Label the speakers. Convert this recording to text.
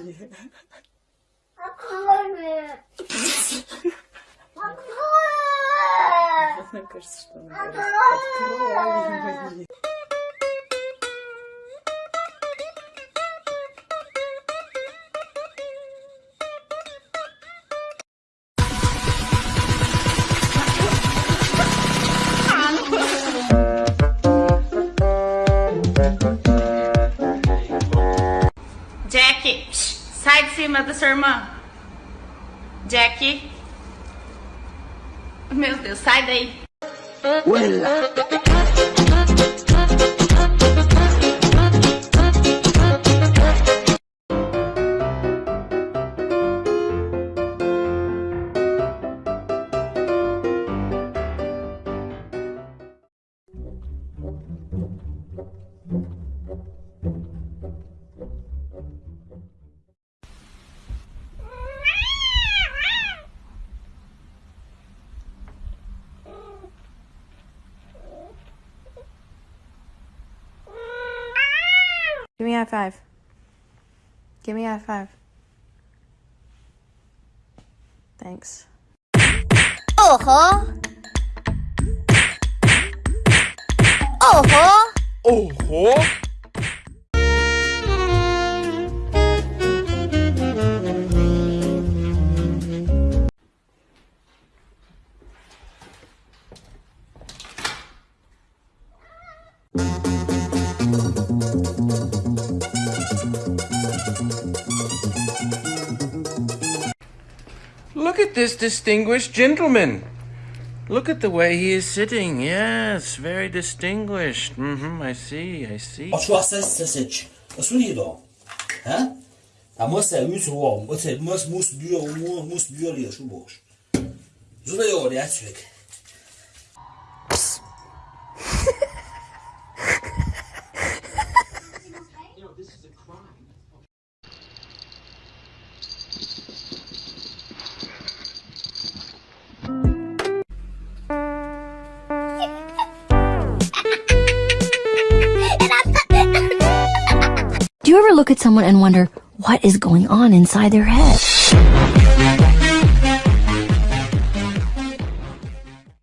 Speaker 1: Аквариум. Открой! Открой!
Speaker 2: Мне кажется, что она...
Speaker 3: Аквариум. Sai de cima da sua irmã. Jack. Meu Deus, sai daí.
Speaker 4: Give me a high five. Give me a high five. Thanks.
Speaker 5: Oho. Oho.
Speaker 6: Oho! Look at this distinguished gentleman. Look at the way he is sitting. Yes, very distinguished. Mm-hmm, I see, I see.
Speaker 7: Watch what says sausage. What's with you though? Huh? I must say, must warm. What's it? Must must do your must do your shoe wash. Do?
Speaker 5: Do you ever look at someone and wonder what is going on inside their head?